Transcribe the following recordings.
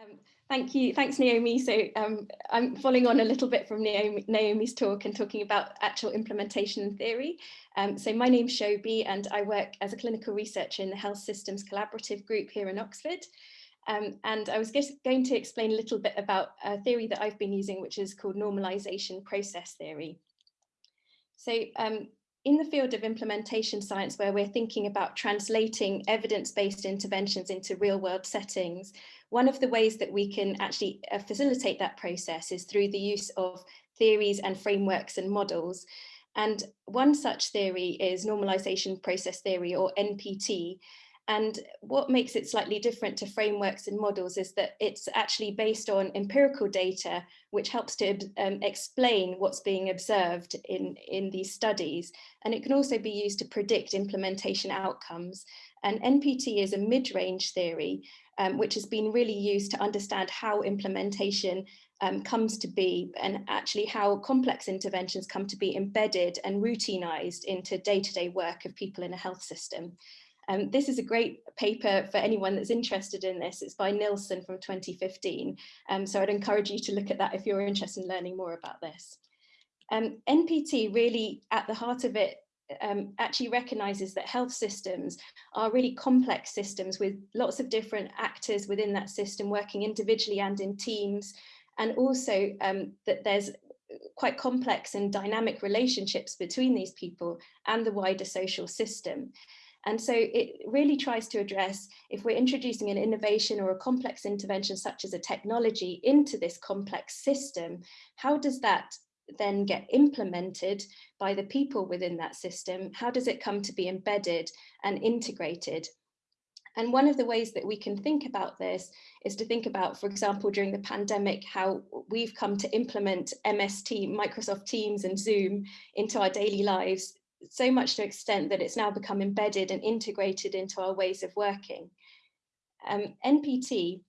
Um, thank you. Thanks, Naomi. So um, I'm following on a little bit from Naomi, Naomi's talk and talking about actual implementation theory. Um, so my name's Shobi and I work as a clinical researcher in the Health Systems Collaborative Group here in Oxford. Um, and I was going to explain a little bit about a theory that I've been using, which is called normalization process theory. So um, in the field of implementation science, where we're thinking about translating evidence-based interventions into real-world settings, one of the ways that we can actually uh, facilitate that process is through the use of theories and frameworks and models. And one such theory is normalization process theory or NPT, and what makes it slightly different to frameworks and models is that it's actually based on empirical data, which helps to um, explain what's being observed in, in these studies. And it can also be used to predict implementation outcomes. And NPT is a mid-range theory, um, which has been really used to understand how implementation um, comes to be and actually how complex interventions come to be embedded and routinized into day-to-day -day work of people in a health system. Um, this is a great paper for anyone that's interested in this. It's by Nilsen from 2015. Um, so I'd encourage you to look at that if you're interested in learning more about this. Um, NPT really at the heart of it um, actually recognises that health systems are really complex systems with lots of different actors within that system working individually and in teams and also um, that there's quite complex and dynamic relationships between these people and the wider social system. And so it really tries to address if we're introducing an innovation or a complex intervention such as a technology into this complex system, how does that then get implemented by the people within that system? How does it come to be embedded and integrated? And one of the ways that we can think about this is to think about, for example, during the pandemic, how we've come to implement MS Team, Microsoft Teams and Zoom into our daily lives so much to extent that it's now become embedded and integrated into our ways of working. Um, NPT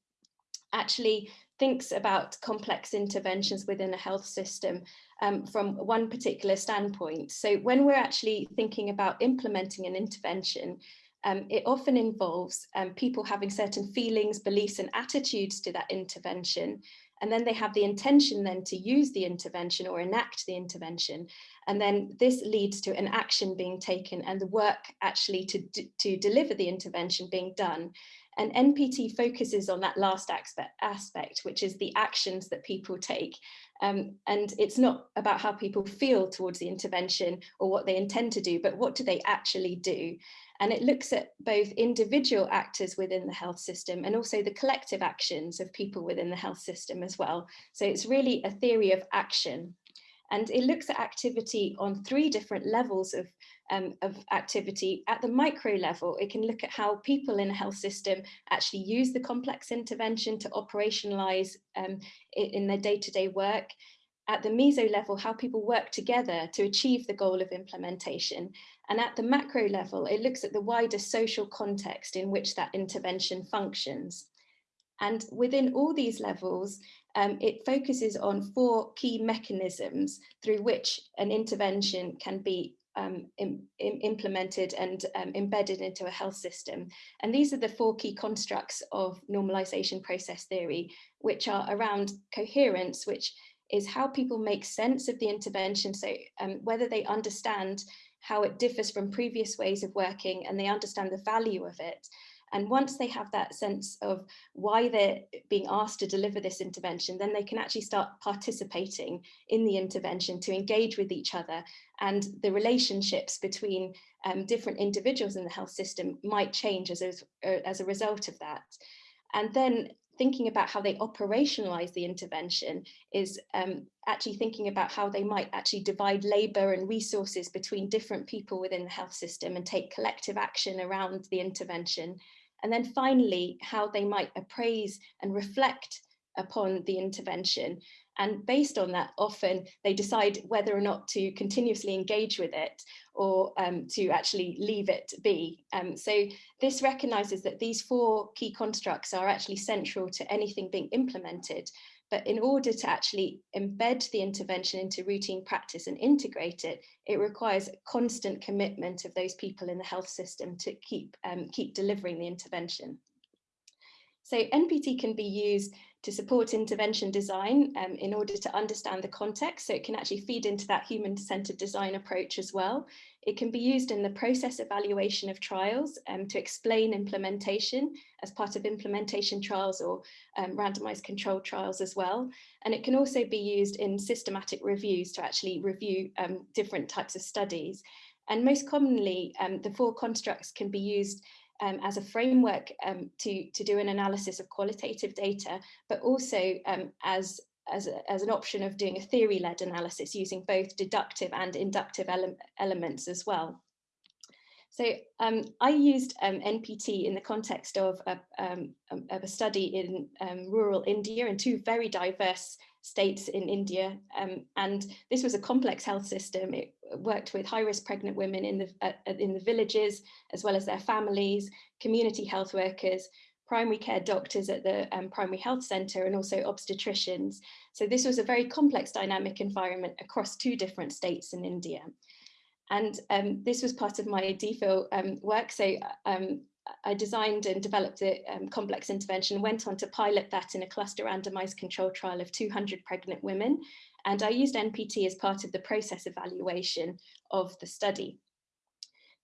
actually thinks about complex interventions within a health system um, from one particular standpoint. So when we're actually thinking about implementing an intervention, um, it often involves um, people having certain feelings, beliefs and attitudes to that intervention. And then they have the intention then to use the intervention or enact the intervention. And then this leads to an action being taken and the work actually to, to deliver the intervention being done. And NPT focuses on that last aspect, which is the actions that people take. Um, and it's not about how people feel towards the intervention or what they intend to do, but what do they actually do? And it looks at both individual actors within the health system and also the collective actions of people within the health system as well. So it's really a theory of action. And it looks at activity on three different levels of, um, of activity. At the micro level, it can look at how people in a health system actually use the complex intervention to operationalize um, in their day-to-day -day work. At the meso level, how people work together to achieve the goal of implementation. And at the macro level, it looks at the wider social context in which that intervention functions. And within all these levels, um, it focuses on four key mechanisms through which an intervention can be um, Im Im implemented and um, embedded into a health system. And these are the four key constructs of normalization process theory, which are around coherence, which is how people make sense of the intervention. So um, whether they understand how it differs from previous ways of working and they understand the value of it. And once they have that sense of why they're being asked to deliver this intervention, then they can actually start participating in the intervention to engage with each other. And the relationships between um, different individuals in the health system might change as a, as a result of that. And then thinking about how they operationalize the intervention is um, actually thinking about how they might actually divide labor and resources between different people within the health system and take collective action around the intervention and then finally, how they might appraise and reflect upon the intervention. And based on that, often they decide whether or not to continuously engage with it or um, to actually leave it be. Um, so this recognises that these four key constructs are actually central to anything being implemented. But in order to actually embed the intervention into routine practice and integrate it, it requires constant commitment of those people in the health system to keep, um, keep delivering the intervention. So NPT can be used to support intervention design um, in order to understand the context. So it can actually feed into that human-centered design approach as well. It can be used in the process evaluation of trials um, to explain implementation as part of implementation trials or um, randomized control trials as well. And it can also be used in systematic reviews to actually review um, different types of studies. And most commonly, um, the four constructs can be used um, as a framework um, to, to do an analysis of qualitative data, but also um, as, as, a, as an option of doing a theory-led analysis using both deductive and inductive ele elements as well. So um, I used um, NPT in the context of a, um, of a study in um, rural India in two very diverse states in India. Um, and this was a complex health system. It worked with high-risk pregnant women in the, uh, in the villages, as well as their families, community health workers, primary care doctors at the um, primary health centre and also obstetricians. So this was a very complex dynamic environment across two different states in India. And um, this was part of my DPhil um, work. So um, I designed and developed a um, complex intervention, went on to pilot that in a cluster randomized control trial of 200 pregnant women. And I used NPT as part of the process evaluation of the study.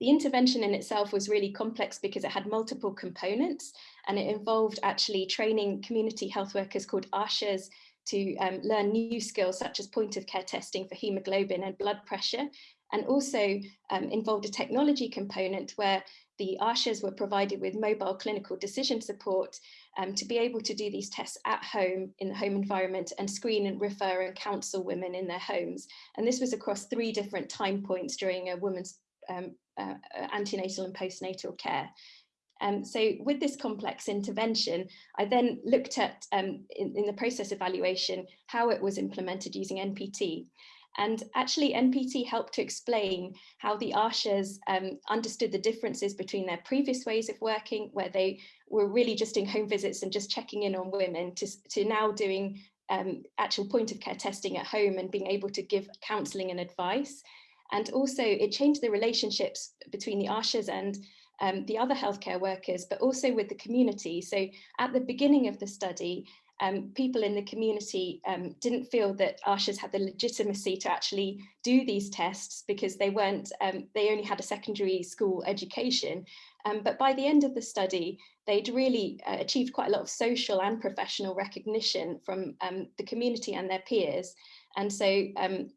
The intervention in itself was really complex because it had multiple components and it involved actually training community health workers called ASHAs to um, learn new skills such as point of care testing for hemoglobin and blood pressure and also um, involved a technology component where the ASHAs were provided with mobile clinical decision support um, to be able to do these tests at home in the home environment and screen and refer and counsel women in their homes. And this was across three different time points during a woman's um, uh, uh antenatal and postnatal care. Um, so with this complex intervention, I then looked at um, in, in, the process evaluation how it was implemented using NPT. And actually NPT helped to explain how the ASHAs um, understood the differences between their previous ways of working, where they were really just doing home visits and just checking in on women, to, to now doing um, actual point of care testing at home and being able to give counselling and advice. And also it changed the relationships between the ASHAs and um, the other healthcare workers, but also with the community. So at the beginning of the study, um, people in the community um, didn't feel that ASHAs had the legitimacy to actually do these tests because they weren't, um, they only had a secondary school education. Um, but by the end of the study, they'd really uh, achieved quite a lot of social and professional recognition from um, the community and their peers. And so um,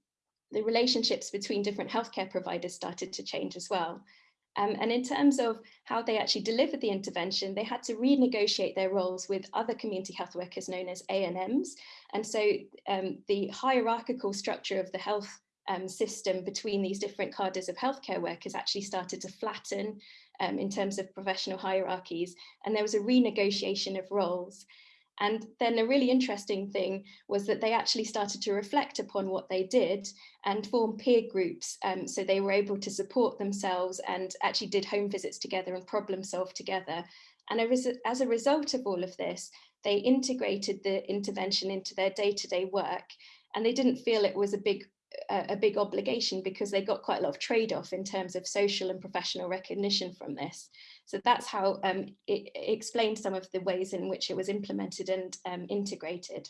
the relationships between different healthcare providers started to change as well. Um, and in terms of how they actually delivered the intervention, they had to renegotiate their roles with other community health workers known as ANMs. And so um, the hierarchical structure of the health um, system between these different cadres of healthcare workers actually started to flatten um, in terms of professional hierarchies. And there was a renegotiation of roles. And then a really interesting thing was that they actually started to reflect upon what they did and form peer groups. Um, so they were able to support themselves and actually did home visits together and problem solve together. And as a result of all of this, they integrated the intervention into their day-to-day -day work and they didn't feel it was a big a, big obligation because they got quite a lot of trade-off in terms of social and professional recognition from this. So that's how um, it, it, explained some of the ways in which it was implemented and um, integrated.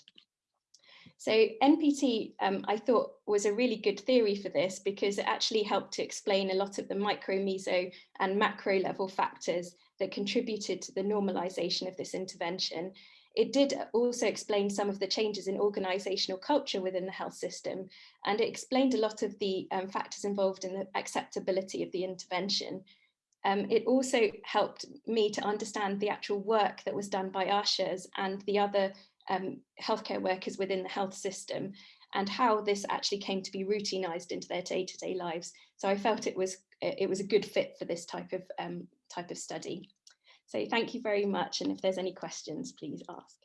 So NPT, um, I thought, was a really good theory for this because it actually helped to explain a lot of the micro, meso and macro level factors that contributed to the normalization of this intervention it did also explain some of the changes in organisational culture within the health system, and it explained a lot of the um, factors involved in the acceptability of the intervention. Um, it also helped me to understand the actual work that was done by ASHAs and the other um, healthcare workers within the health system and how this actually came to be routinized into their day-to-day -day lives. So I felt it was it was a good fit for this type of um, type of study. So thank you very much. And if there's any questions, please ask.